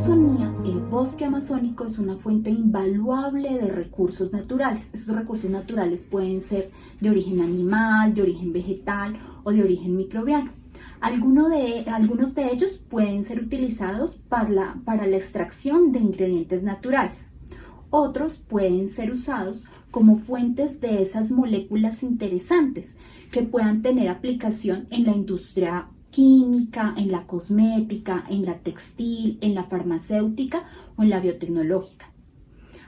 Amazonía, el bosque amazónico es una fuente invaluable de recursos naturales. Esos recursos naturales pueden ser de origen animal, de origen vegetal o de origen microbiano. de, algunos de ellos pueden ser utilizados para la, para la extracción de ingredientes naturales. Otros pueden ser usados como fuentes de esas moléculas interesantes que puedan tener aplicación en la industria química, en la cosmética, en la textil, en la farmacéutica o en la biotecnológica.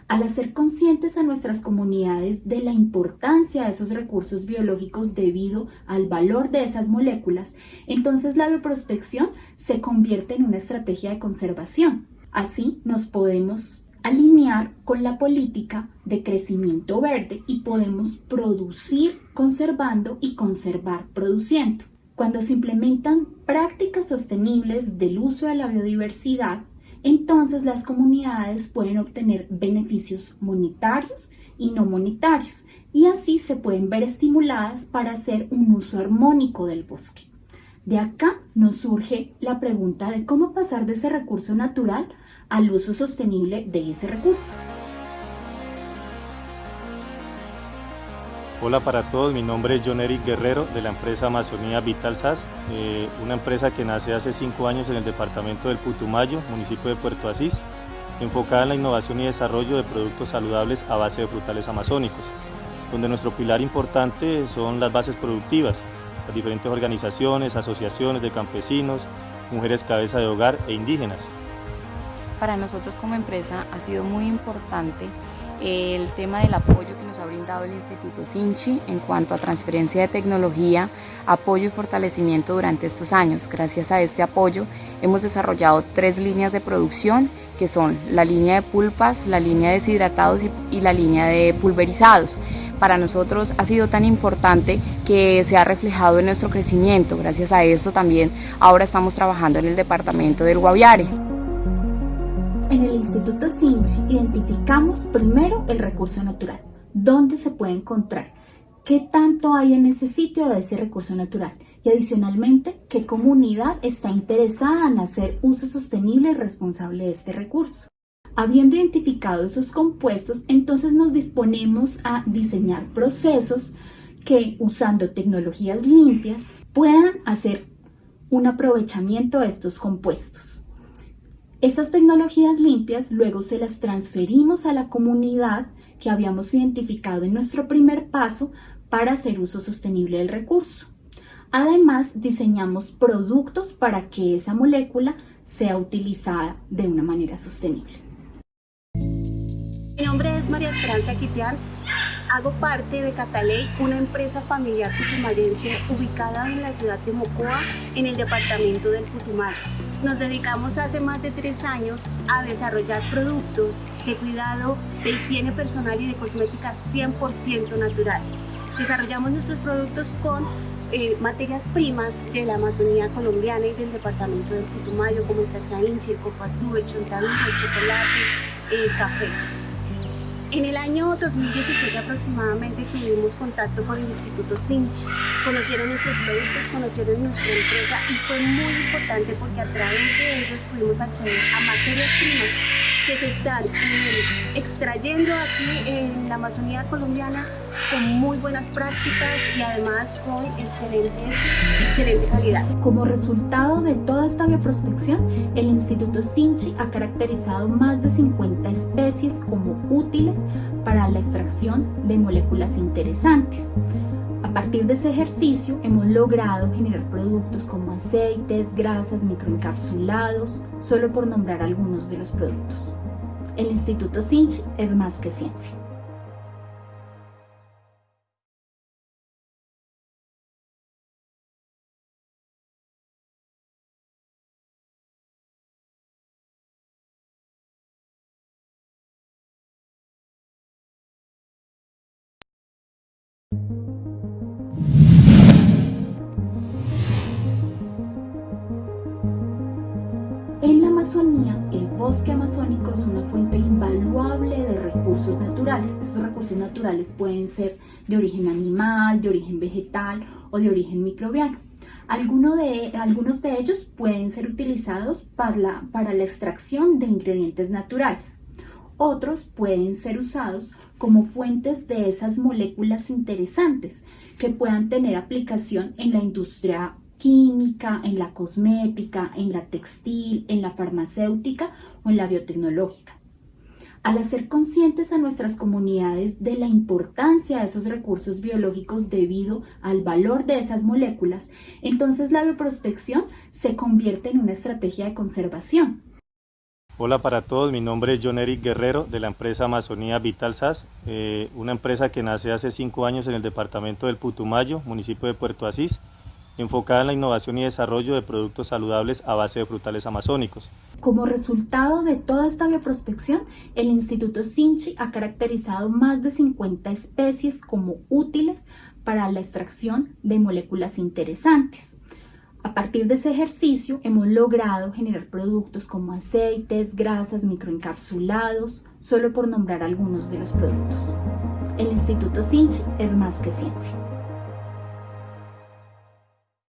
Al hacer conscientes a nuestras comunidades de la importancia de esos recursos biológicos debido al valor de esas moléculas, entonces la bioprospección se convierte en una estrategia de conservación. Así nos podemos alinear con la política de crecimiento verde y podemos producir conservando y conservar produciendo. Cuando se implementan prácticas sostenibles del uso de la biodiversidad, entonces las comunidades pueden obtener beneficios monetarios y no monetarios y así se pueden ver estimuladas para hacer un uso armónico del bosque. De acá nos surge la pregunta de cómo pasar de ese recurso natural al uso sostenible de ese recurso. Hola para todos, mi nombre es John Eric Guerrero de la empresa Amazonía Vital SAS, eh, una empresa que nace hace cinco años en el departamento del Putumayo, municipio de Puerto Asís, enfocada en la innovación y desarrollo de productos saludables a base de frutales amazónicos, donde nuestro pilar importante son las bases productivas, las diferentes organizaciones, asociaciones de campesinos, mujeres cabeza de hogar e indígenas. Para nosotros como empresa ha sido muy importante el tema del apoyo que nos ha brindado el Instituto Sinchi en cuanto a transferencia de tecnología, apoyo y fortalecimiento durante estos años. Gracias a este apoyo hemos desarrollado tres líneas de producción que son la línea de pulpas, la línea de deshidratados y, la línea de pulverizados. Para nosotros ha sido tan importante que se ha reflejado en nuestro crecimiento. Gracias a esto también ahora estamos trabajando en el departamento del Guaviare. En el Instituto Sinch identificamos primero el recurso natural, dónde se puede encontrar, qué tanto hay en ese sitio de ese recurso natural y adicionalmente qué comunidad está interesada en hacer uso sostenible y responsable de este recurso. Habiendo identificado esos compuestos, entonces nos disponemos a diseñar procesos que usando tecnologías limpias puedan hacer un aprovechamiento de estos compuestos. Estas tecnologías limpias luego se las transferimos a la comunidad que habíamos identificado en nuestro primer paso para hacer uso sostenible del recurso. Además, diseñamos productos para que esa molécula sea utilizada de una manera sostenible. Mi nombre es María Esperanza Quitián. Hago parte de Cataley, una empresa familiar putumayense ubicada en la ciudad de Mocoa, en el departamento del Putumayo. Nos dedicamos hace más de tres años a desarrollar productos de cuidado, de higiene personal y de cosmética 100% natural. Desarrollamos nuestros productos con eh, materias primas de la Amazonía colombiana y del departamento del Putumayo, como el copazú, el chontaduro, chocolate, el café. En el año 2017 aproximadamente tuvimos contacto con el Instituto Sinch, conocieron nuestros productos, conocieron nuestra empresa y fue muy importante porque a través de ellos pudimos acceder a materias primas que se están eh, extrayendo aquí en la Amazonía colombiana con muy buenas prácticas y además con excelente, excelente calidad. Como resultado de toda esta bioprospección, el Instituto Sinchi ha caracterizado más de 50 especies como útiles para la extracción de moléculas interesantes. A partir de ese ejercicio hemos logrado generar productos como aceites, grasas, microencapsulados, solo por nombrar algunos de los productos. El Instituto Sinch es más que ciencia. Bosque amazónico es una fuente invaluable de recursos naturales. Esos recursos naturales pueden ser de origen animal, de origen vegetal o de origen microbiano. de, algunos de ellos pueden ser utilizados para la, para la extracción de ingredientes naturales. Otros pueden ser usados como fuentes de esas moléculas interesantes que puedan tener aplicación en la industria química, en la cosmética, en la textil, en la farmacéutica o en la biotecnológica. Al hacer conscientes a nuestras comunidades de la importancia de esos recursos biológicos debido al valor de esas moléculas, entonces la bioprospección se convierte en una estrategia de conservación. Hola para todos, mi nombre es John Eric Guerrero de la empresa Amazonía Vital SAS, eh, una empresa que nace hace cinco años en el departamento del Putumayo, municipio de Puerto Asís, enfocada en la innovación y desarrollo de productos saludables a base de frutales amazónicos. Como resultado de toda esta bioprospección, el Instituto Sinchi ha caracterizado más de 50 especies como útiles para la extracción de moléculas interesantes. A partir de ese ejercicio hemos logrado generar productos como aceites, grasas, microencapsulados, solo por nombrar algunos de los productos. El Instituto Sinchi es más que ciencia.